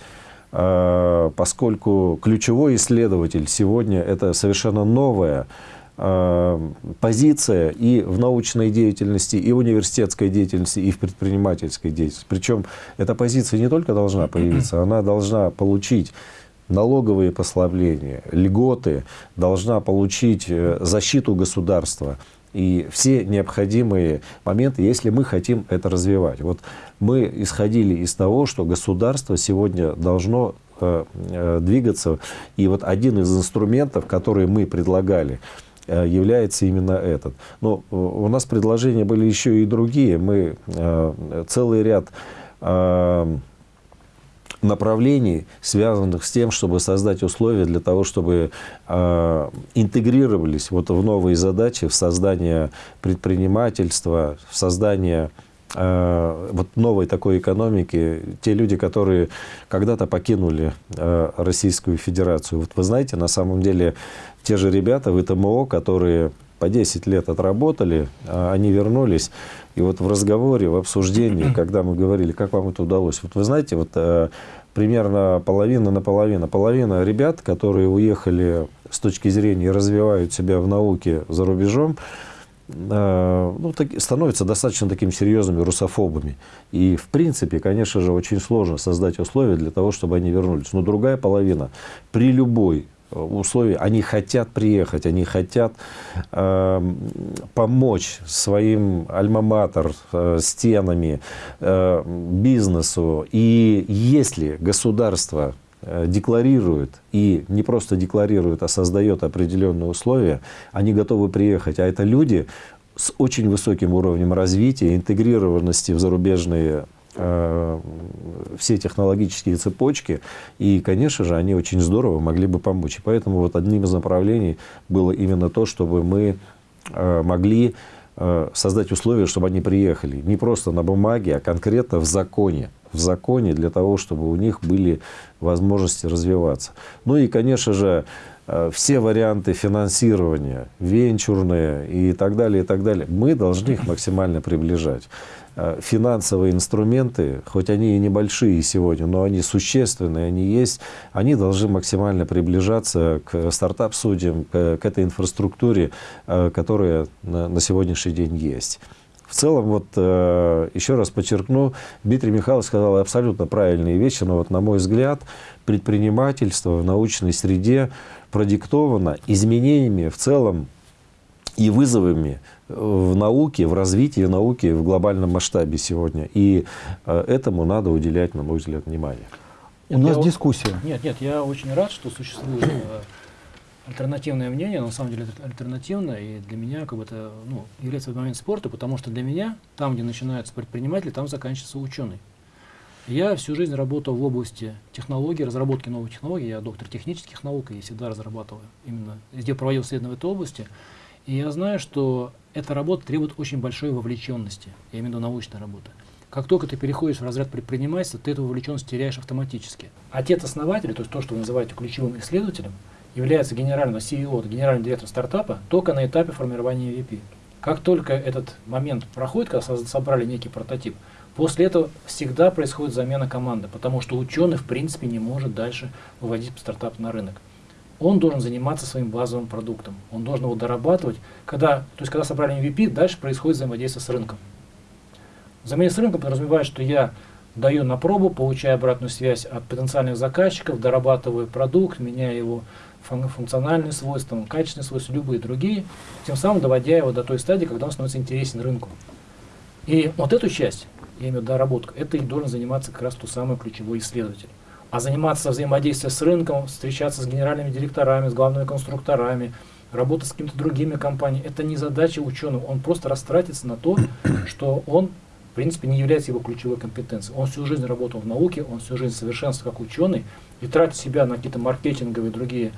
а, поскольку ключевой исследователь сегодня это совершенно новая Э, позиция и в научной деятельности, и в университетской деятельности, и в предпринимательской деятельности. Причем эта позиция не только должна появиться, она должна получить налоговые послабления, льготы, должна получить э, защиту государства и все необходимые моменты, если мы хотим это развивать. Вот мы исходили из того, что государство сегодня должно э, двигаться, и вот один из инструментов, который мы предлагали, Э, является именно этот. Но э, у нас предложения были еще и другие. Мы э, целый ряд направлений, связанных с тем, чтобы создать условия для того, чтобы э, интегрировались вот в новые задачи, в создание предпринимательства, в создание э, вот новой такой экономики. Те люди, которые когда-то покинули э, Российскую Федерацию. Вот вы знаете, на самом деле те же ребята в ИТМО, которые по 10 лет отработали, а они вернулись. И вот в разговоре, в обсуждении, [CLEARS THROAT] когда мы говорили, как вам это удалось, вот вы знаете, вот э, примерно половина на половину. Половина ребят, которые уехали с точки зрения развивают себя в науке за рубежом, э, ну, так, становятся достаточно такими серьезными русофобами. И, в принципе, конечно же, очень сложно создать условия для того, чтобы они вернулись. Но другая половина при любой условий, они хотят приехать, они хотят э, помочь своим альма-матер, э, стенами, э, бизнесу. И если государство э, декларирует, и не просто декларирует, а создает определенные условия, они готовы приехать. А это люди с очень высоким уровнем развития, интегрированности в зарубежные Э, все технологические цепочки, и, конечно же, они очень здорово могли бы помочь. И поэтому вот одним из направлений было именно то, чтобы мы э, могли э, создать условия, чтобы они приехали. Не просто на бумаге, а конкретно в законе. В законе для того, чтобы у них были возможности развиваться. Ну и, конечно же, э, все варианты финансирования, венчурные и так далее, и так далее, мы должны их максимально приближать. Э, финансовые инструменты, хоть они и небольшие сегодня, но они существенные, они есть, они должны максимально приближаться к стартап-судьям, к, к этой инфраструктуре, э, которая на, на сегодняшний день есть. В целом, вот э, еще раз подчеркну, Дмитрий Михайлович сказал абсолютно правильные вещи, но вот на мой взгляд, предпринимательство в научной среде продиктовано изменениями в целом и вызовами в науке, в развитии науки в глобальном масштабе сегодня. И э, этому надо уделять, на мой взгляд, внимание. У нас я, дискуссия. Нет, нет, я очень рад, что существует э, альтернативное мнение, но на самом деле это альтернативное, и для меня как бы это ну, является в момент спорта, потому что для меня, там, где начинаются предприниматели, там заканчивается ученый. Я всю жизнь работал в области технологий, разработки новых технологий. Я доктор технических наук и всегда разрабатываю именно, везде проводил исследования в этой области. И я знаю, что эта работа требует очень большой вовлеченности, я имею в виду научная работа. Как только ты переходишь в разряд предпринимательства, ты эту вовлеченность теряешь автоматически. Отец-основатель, то есть то, что вы называете ключевым исследователем, является генеральным CEO, генеральным директором стартапа только на этапе формирования MVP. Как только этот момент проходит, когда собрали некий прототип, после этого всегда происходит замена команды, потому что ученый в принципе не может дальше выводить стартап на рынок он должен заниматься своим базовым продуктом. Он должен его дорабатывать. Когда, то есть, когда собрали MVP, дальше происходит взаимодействие с рынком. Взаимодействие с рынком подразумевает, что я даю на пробу, получаю обратную связь от потенциальных заказчиков, дорабатываю продукт, меняю его функциональные свойства, качественные свойства, любые другие, тем самым доводя его до той стадии, когда он становится интересен рынку. И вот эту часть, я имею в виду доработку, это и должен заниматься как раз тот самый ключевой исследователь а заниматься взаимодействием с рынком, встречаться с генеральными директорами, с главными конструкторами, работать с какими-то другими компаниями, это не задача ученого. Он просто растратится на то, [CLEARS THROAT] что он, в принципе, не является его ключевой компетенцией. Он всю жизнь работал в науке, он всю жизнь совершенствовался как ученый, и тратить себя на какие-то маркетинговые и другие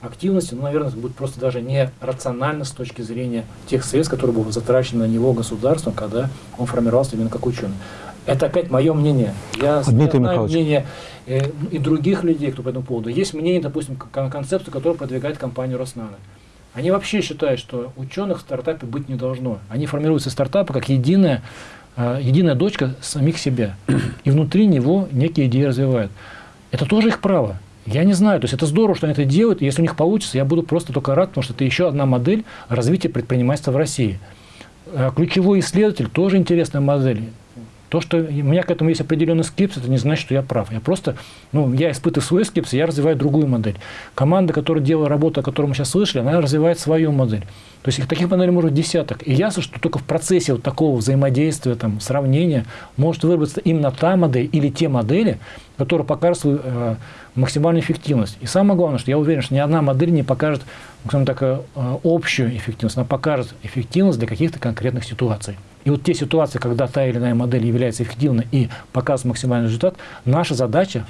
активности, ну, наверное, будет просто даже не рационально с точки зрения тех средств, которые будут затрачены на него государством, когда он формировался именно как ученый. Это опять мое мнение. Я Дмитрий знаю мнение э, и других людей, кто по этому поводу. Есть мнение, допустим, концепцию, которую продвигает компания Роснано. Они вообще считают, что ученых в стартапе быть не должно. Они формируются стартапы как единая, э, единая дочка самих себя. И внутри него некие идеи развивают. Это тоже их право. Я не знаю, то есть это здорово, что они это делают, и если у них получится, я буду просто только рад, потому что это еще одна модель развития предпринимательства в России. Э, ключевой исследователь тоже интересная модель. То, что у меня к этому есть определенный скепсис, это не значит, что я прав. Я просто, ну, я испытываю свой скепсис, я развиваю другую модель. Команда, которая делала работу, о которой мы сейчас слышали, она развивает свою модель. То есть таких моделей может десяток. И ясно, что только в процессе вот такого взаимодействия, там, сравнения может выработаться именно та модель или те модели, которые покажут свою э, максимальную эффективность. И самое главное, что я уверен, что ни одна модель не покажет скажем так, э, общую эффективность, она покажет эффективность для каких-то конкретных ситуаций. И вот те ситуации, когда та или иная модель является эффективной и показывает максимальный результат, наша задача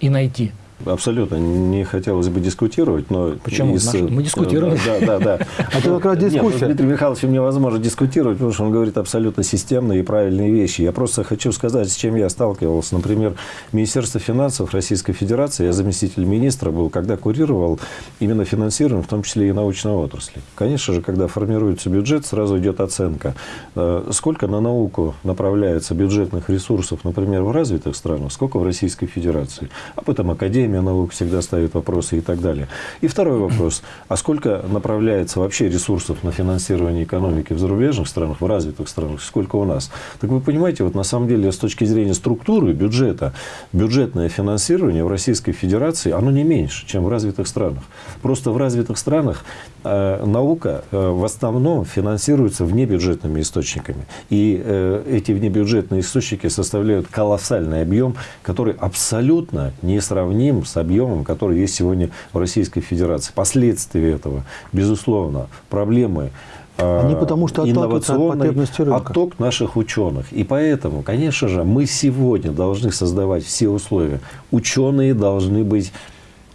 и найти – Абсолютно не хотелось бы дискутировать, но... Почему? Из... Мы дискутируем. Да, да, да. Это как раз дискуссия. Дмитрий Михайлович невозможно дискутировать, потому что он говорит абсолютно системные и правильные вещи. Я просто хочу сказать, с чем я сталкивался. Например, Министерство финансов Российской Федерации, я заместитель министра был, когда курировал именно финансирование, в том числе и научной отрасли. Конечно же, когда формируется бюджет, сразу идет оценка. Э, сколько на науку направляется бюджетных ресурсов, например, в развитых странах, сколько в Российской Федерации. А потом Академия Академия наук всегда ставит вопросы и так далее. И второй [CLEARS THROAT] вопрос. А сколько направляется вообще ресурсов на финансирование экономики в зарубежных странах, в развитых странах, сколько у нас? Так вы понимаете, вот на самом деле с точки зрения структуры бюджета, бюджетное финансирование в Российской Федерации, оно не меньше, чем в развитых странах. Просто в развитых странах э, наука э, в основном финансируется внебюджетными источниками. И э, эти внебюджетные источники составляют колоссальный объем, который абсолютно несравним с объемом, который есть сегодня в Российской Федерации. Последствия этого, безусловно, проблемы а, они потому что инновационный отток наших ученых. И поэтому, конечно же, мы сегодня должны создавать все условия. Ученые должны быть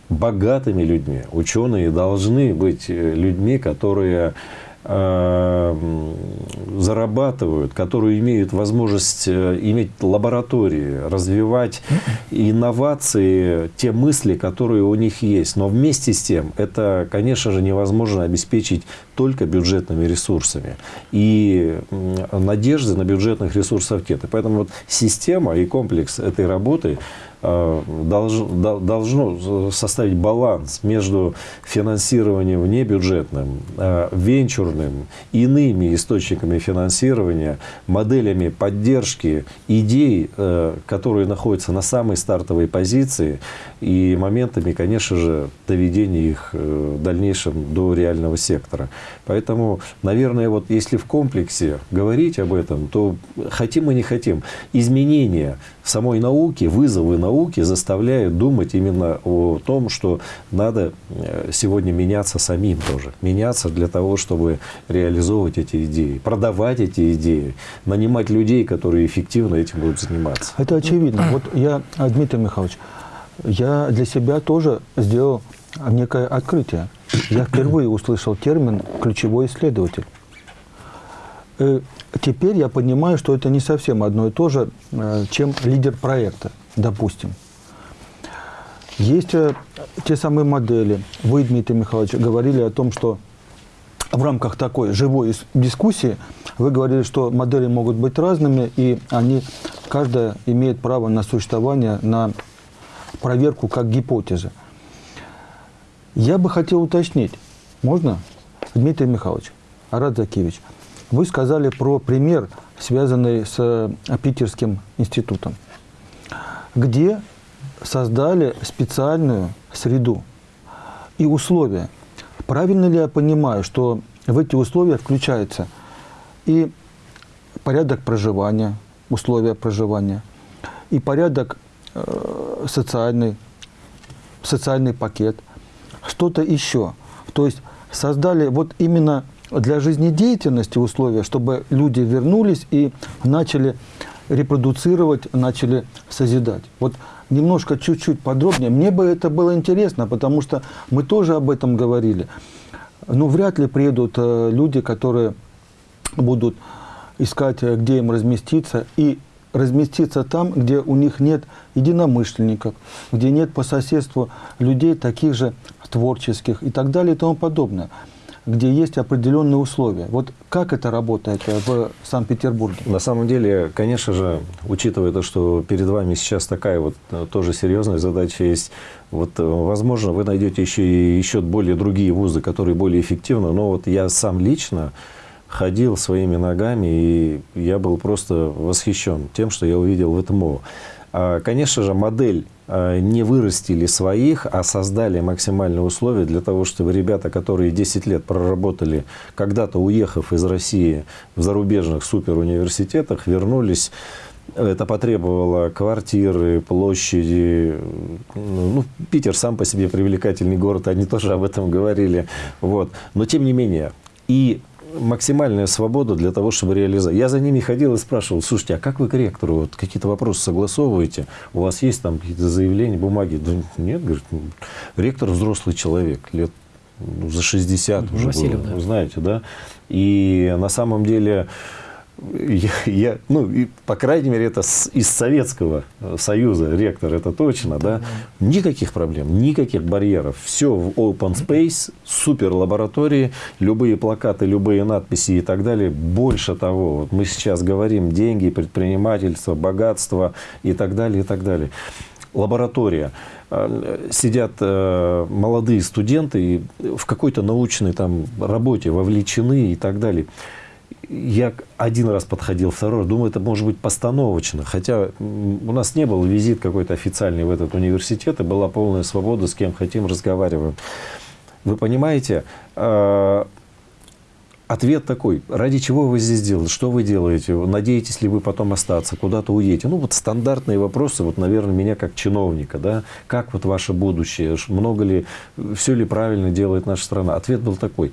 богатыми людьми. Ученые должны быть э, людьми, которые зарабатывают, которые имеют возможность э, иметь лаборатории, развивать инновации, те мысли, которые у них есть. Но вместе с тем это, конечно же, невозможно обеспечить только бюджетными ресурсами. И надежды на бюджетных ресурсов нет. И поэтому вот система и комплекс этой работы Э, должно, должно составить баланс между финансированием внебюджетным, э, венчурным, иными источниками финансирования, моделями поддержки идей, э, которые находятся на самой стартовой позиции, и моментами, конечно же, доведения их в дальнейшем до реального сектора. Поэтому, наверное, вот если в комплексе говорить об этом, то хотим мы не хотим, изменения самой науки, вызовы науки заставляют думать именно о том, что надо э, сегодня меняться самим тоже. Меняться для того, чтобы реализовывать эти идеи, продавать эти идеи, нанимать людей, которые эффективно этим будут заниматься. Это очевидно. Вот я, Дмитрий Михайлович, я для себя тоже сделал некое открытие. Я [CLEARS THROAT] впервые услышал термин «ключевой исследователь». Э, теперь я понимаю, что это не совсем одно и то же, э, чем лидер проекта, допустим. Есть э, те самые модели. Вы, Дмитрий Михайлович, говорили о том, что в рамках такой живой дискуссии вы говорили, что модели могут быть разными, и они, каждая имеет право на существование, на проверку как гипотезы. Я бы хотел уточнить, можно, Дмитрий Михайлович, Арат Закевич, вы сказали про пример, связанный с э, Питерским институтом, где создали специальную среду и условия. Правильно ли я понимаю, что в эти условия включается и порядок проживания, условия проживания, и порядок социальный, социальный пакет, что-то еще. То есть создали вот именно для жизнедеятельности условия, чтобы люди вернулись и начали репродуцировать, начали созидать. Вот немножко, чуть-чуть подробнее. Мне бы это было интересно, потому что мы тоже об этом говорили. Но вряд ли приедут э, люди, которые будут искать, э, где им разместиться, и разместиться там, где у них нет единомышленников, где нет по соседству людей таких же творческих и так далее и тому подобное где есть определенные условия. Вот как это работает в Санкт-Петербурге? На самом деле, конечно же, учитывая то, что перед вами сейчас такая вот э, тоже серьезная задача есть, вот, э, возможно, вы найдете еще еще более другие вузы, которые более эффективны, но вот я сам лично ходил своими ногами, и я был просто восхищен тем, что я увидел в МТМО. А, конечно же, модель а, не вырастили своих, а создали максимальные условия для того, чтобы ребята, которые 10 лет проработали, когда-то уехав из России в зарубежных суперуниверситетах, вернулись это потребовало квартиры, площади. Ну, Питер сам по себе привлекательный город, они тоже об этом говорили. Вот. Но тем не менее. И максимальная свобода для того, чтобы реализовать. Я за ними ходил и спрашивал, слушайте, а как вы к ректору вот, какие-то вопросы согласовываете? У вас есть там какие-то заявления, бумаги? Да нет, говорит, ну, ректор взрослый человек, лет ну, за 60 уже, Васильев, было, да. знаете, да? И на самом деле я, я, ну, и, по крайней мере, это с, из Советского Союза, ректор, это точно, да? Никаких проблем, никаких барьеров. Все в open space, супер лаборатории, любые плакаты, любые надписи и так далее. Больше того, вот мы сейчас говорим деньги, предпринимательство, богатство и так далее, и так далее. Лаборатория э, сидят э, молодые студенты и в какой-то научной там работе вовлечены и так далее я один раз подходил, второй раз, думаю, это может быть постановочно. Хотя у нас не был визит какой-то официальный в этот университет, и была полная свобода, с кем хотим разговариваем. Вы понимаете, э, ответ такой, ради чего вы здесь делаете, что вы делаете, надеетесь ли вы потом остаться, куда-то уедете. Ну вот стандартные вопросы, вот, наверное, меня как чиновника, да, как вот ваше будущее, много ли, все ли правильно делает наша страна. Ответ был такой,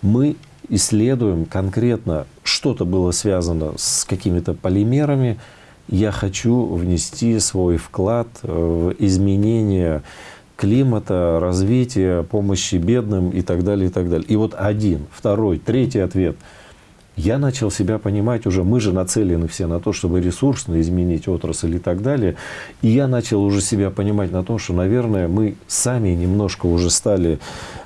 мы исследуем конкретно, что-то было связано с какими-то полимерами, я хочу внести свой вклад в изменение климата, развития, помощи бедным и так далее, и так далее. И вот один, второй, третий ответ. Я начал себя понимать уже, мы же нацелены все на то, чтобы ресурсно изменить отрасль и так далее. И я начал уже себя понимать на том, что, наверное, мы сами немножко уже стали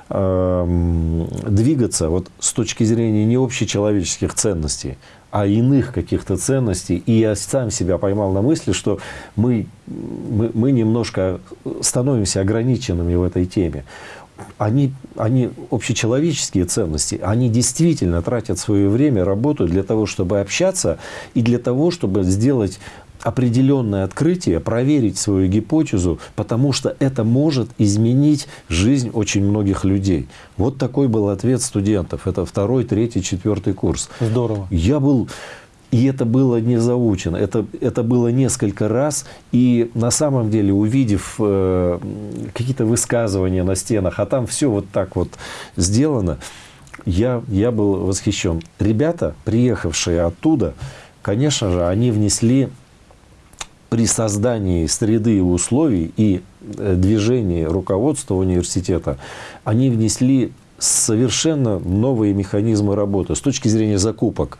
э, двигаться вот с точки зрения не общечеловеческих ценностей, а иных каких-то ценностей. И я сам себя поймал на мысли, что мы, мы, мы немножко становимся ограниченными в этой теме. Они, они общечеловеческие ценности, они действительно тратят свое время, работают для того, чтобы общаться и для того, чтобы сделать определенное открытие, проверить свою гипотезу, потому что это может изменить жизнь очень многих людей. Вот такой был ответ студентов. Это второй, третий, четвертый курс. Здорово. Я был... И это было не заучено, это, это было несколько раз. И на самом деле, увидев э, какие-то высказывания на стенах, а там все вот так вот сделано, я, я был восхищен. Ребята, приехавшие оттуда, конечно же, они внесли при создании среды и условий и э, движении руководства университета, они внесли совершенно новые механизмы работы с точки зрения закупок.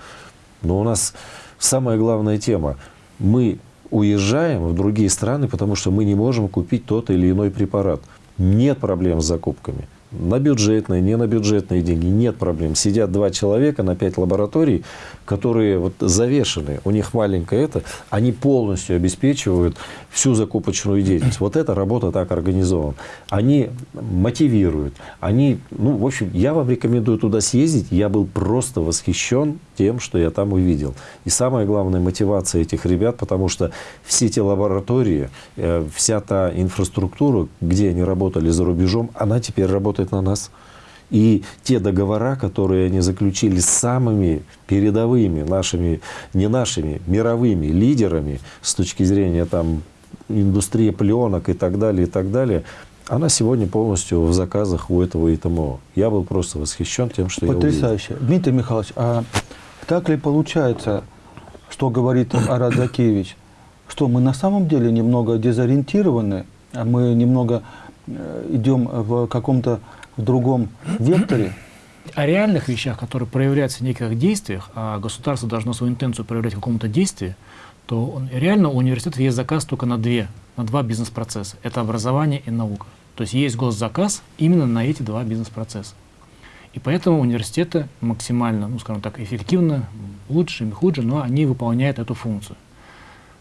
Но у нас самая главная тема. Мы уезжаем в другие страны, потому что мы не можем купить тот или иной препарат. Нет проблем с закупками на бюджетные, не на бюджетные деньги, нет проблем. Сидят два человека на пять лабораторий, которые вот завешены, у них маленькое это, они полностью обеспечивают всю закупочную деятельность. Вот эта работа так организована. Они мотивируют, они, ну, в общем, я вам рекомендую туда съездить, я был просто восхищен тем, что я там увидел. И самая главная мотивация этих ребят, потому что все эти лаборатории, э, вся та инфраструктура, где они работали за рубежом, она теперь работает на нас. И те договора, которые они заключили с самыми передовыми нашими, не нашими, мировыми лидерами с точки зрения там, индустрии пленок и так далее, и так далее, она сегодня полностью в заказах у этого ИТМО. Я был просто восхищен тем, что Потрясающе. я увидел. Дмитрий Михайлович, а так ли получается, что говорит Арат Закевич, что мы на самом деле немного дезориентированы, а мы немного Э, идем в каком-то в другом векторе. О реальных вещах, которые проявляются в неких действиях, а государство должно свою интенцию проявлять в каком-то действии, то он, реально у университета есть заказ только на две, на два бизнес-процесса. Это образование и наука. То есть есть госзаказ именно на эти два бизнес-процесса. И поэтому университеты максимально, ну скажем так, эффективно, лучше или хуже, но они выполняют эту функцию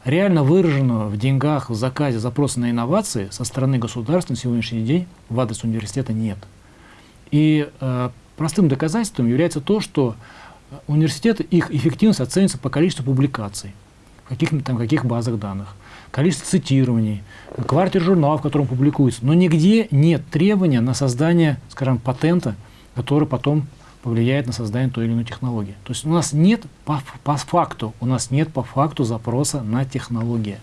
реально выраженного в деньгах, в заказе запроса на инновации со стороны государства на сегодняшний день в адрес университета нет. И э, простым доказательством является то, что университеты, их эффективность оценивается по количеству публикаций, в каких, там, каких базах данных, количество цитирований, квартир журналов, в котором публикуется. Но нигде нет требования на создание, скажем, патента, который потом повлияет на создание той или иной технологии. То есть у нас нет по, по факту, у нас нет по факту запроса на технологии.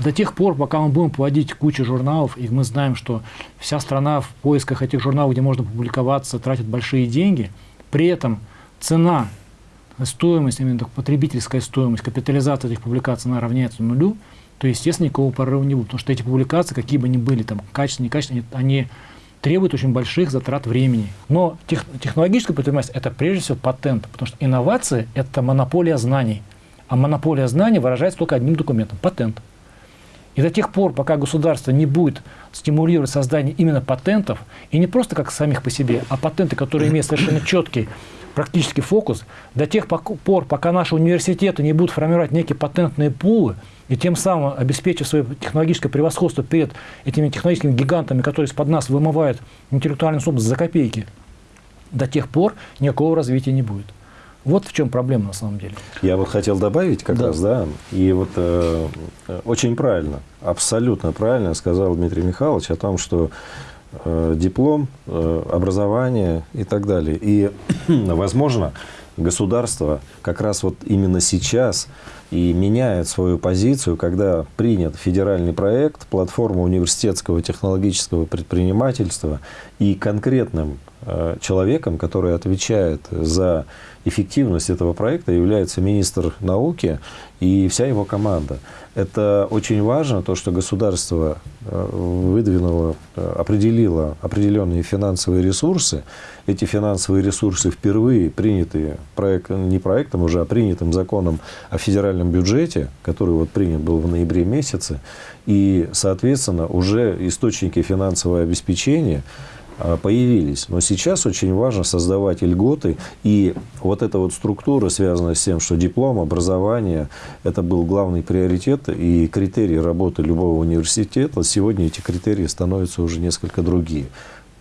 До тех пор, пока мы будем плодить кучу журналов, и мы знаем, что вся страна в поисках этих журналов, где можно публиковаться, тратит большие деньги, при этом цена, стоимость, именно потребительская стоимость, капитализация этих публикаций, она равняется нулю, то, естественно, никакого прорыва не будет. Потому что эти публикации, какие бы они были, там, качественные, некачественные, они требует очень больших затрат времени. Но тех, технологическая предпринимательство – это прежде всего патент, потому что инновации – это монополия знаний. А монополия знаний выражается только одним документом – патент. И до тех пор, пока государство не будет стимулировать создание именно патентов, и не просто как самих по себе, а патенты, которые имеют совершенно четкий практический фокус, до тех пор, пока наши университеты не будут формировать некие патентные пулы, и тем самым обеспечив свое технологическое превосходство перед этими технологическими гигантами, которые из-под нас вымывают интеллектуальную собственность за копейки, до тех пор никакого развития не будет. Вот в чем проблема на самом деле. Я вот хотел добавить как да. раз, да, и вот э, очень правильно, абсолютно правильно сказал Дмитрий Михайлович о том, что э, диплом, э, образование и так далее. И, [CLEARS THROAT] возможно, государство как раз вот именно сейчас и меняет свою позицию, когда принят федеральный проект, платформа университетского технологического предпринимательства и конкретным э, человеком, который отвечает за эффективность этого проекта, является министр науки и вся его команда. Это очень важно, то, что государство э, выдвинуло, э, определило определенные финансовые ресурсы. Эти финансовые ресурсы впервые приняты проект, не проектом уже, а принятым законом о федеральном бюджете, который вот принят был в ноябре месяце. И, соответственно, уже источники финансового обеспечения появились. Но сейчас очень важно создавать льготы. И вот эта вот структура, связанная с тем, что диплом, образование, это был главный приоритет и критерий работы любого университета. Сегодня эти критерии становятся уже несколько другие.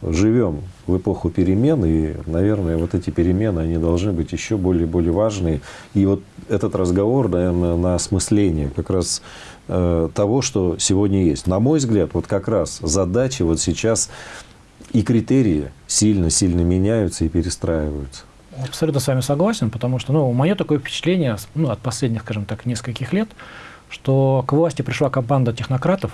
Живем в эпоху перемен, и, наверное, вот эти перемены, они должны быть еще более более важные. И вот этот разговор, наверное, на осмысление как раз э, того, что сегодня есть. На мой взгляд, вот как раз задача вот сейчас и критерии сильно-сильно меняются и перестраиваются. Абсолютно с вами согласен, потому что, ну, мое такое впечатление, ну, от последних, скажем так, нескольких лет, что к власти пришла команда технократов,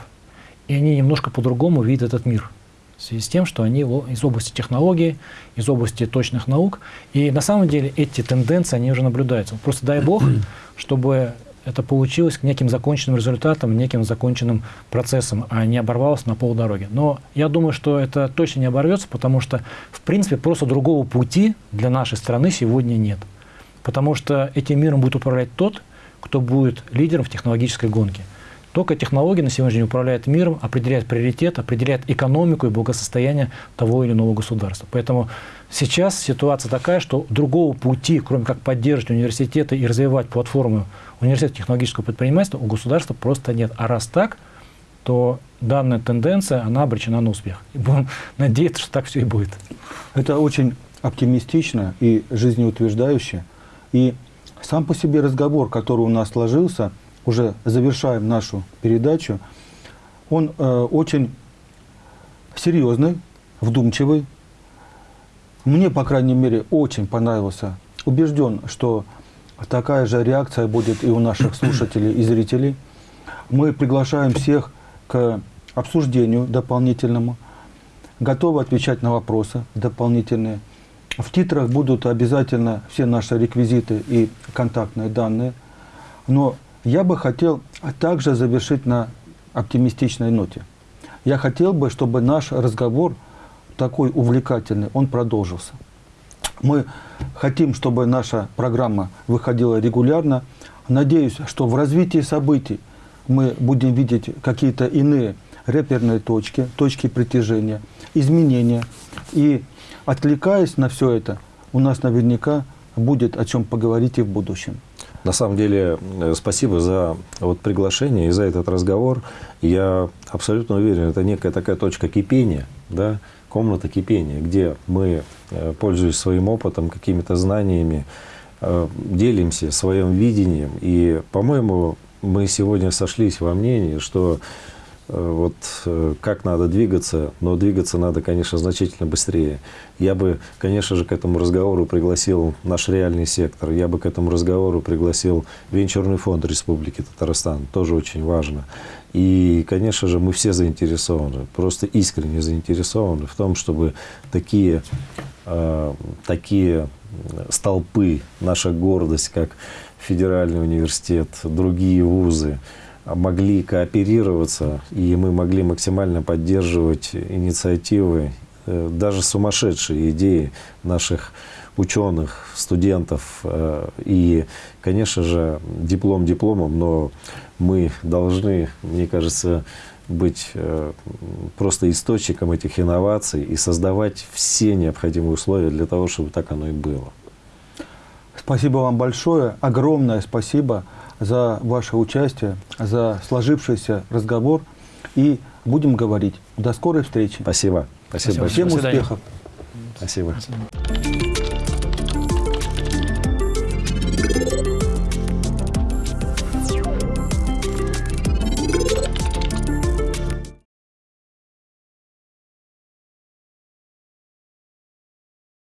и они немножко по-другому видят этот мир. В связи с тем, что они из области технологий, из области точных наук. И на самом деле эти тенденции, они уже наблюдаются. Просто дай бог, [CLEARS THROAT] чтобы это получилось к неким законченным результатам, неким законченным процессом, а не оборвалось на полдороги. Но я думаю, что это точно не оборвется, потому что, в принципе, просто другого пути для нашей страны сегодня нет. Потому что этим миром будет управлять тот, кто будет лидером в технологической гонке. Только технологии на сегодняшний день управляют миром, определяют приоритет, определяют экономику и благосостояние того или иного государства. Поэтому сейчас ситуация такая, что другого пути, кроме как поддерживать университеты и развивать платформу университета технологического предпринимательства, у государства просто нет. А раз так, то данная тенденция, она обречена на успех. И будем [LAUGHS] надеяться, что так все и будет. Это очень оптимистично и жизнеутверждающе. И сам по себе разговор, который у нас сложился, уже завершаем нашу передачу, он э, очень серьезный, вдумчивый. Мне, по крайней мере, очень понравился. Убежден, что Такая же реакция будет и у наших [COUGHS] слушателей и зрителей. Мы приглашаем всех к обсуждению дополнительному. Готовы отвечать на вопросы дополнительные. В титрах будут обязательно все наши реквизиты и контактные данные. Но я бы хотел также завершить на оптимистичной ноте. Я хотел бы, чтобы наш разговор такой увлекательный, он продолжился. Мы хотим, чтобы наша программа выходила регулярно. Надеюсь, что в развитии событий мы будем видеть какие-то иные реперные точки, точки притяжения, изменения. И откликаясь на все это, у нас наверняка будет о чем поговорить и в будущем. На самом деле, э, спасибо за вот приглашение и за этот разговор. Я абсолютно уверен, это некая такая точка кипения, да, комната кипения, где мы, э, пользуясь своим опытом, какими-то знаниями, э, делимся своим видением. И, по-моему, мы сегодня сошлись во мнении, что вот как надо двигаться, но двигаться надо, конечно, значительно быстрее. Я бы, конечно же, к этому разговору пригласил наш реальный сектор, я бы к этому разговору пригласил Венчурный фонд Республики Татарстан, тоже очень важно. И, конечно же, мы все заинтересованы, просто искренне заинтересованы в том, чтобы такие, э, такие столпы, наша гордость, как Федеральный университет, другие вузы, могли кооперироваться, и мы могли максимально поддерживать инициативы, э, даже сумасшедшие идеи наших ученых, студентов. Э, и, конечно же, диплом дипломом, но мы должны, мне кажется, быть э, просто источником этих инноваций и создавать все необходимые условия для того, чтобы так оно и было. Спасибо вам большое, огромное спасибо за ваше участие, за сложившийся разговор. И будем говорить. До скорой встречи. Спасибо. Спасибо. Всем успехов. Спасибо. Спасибо.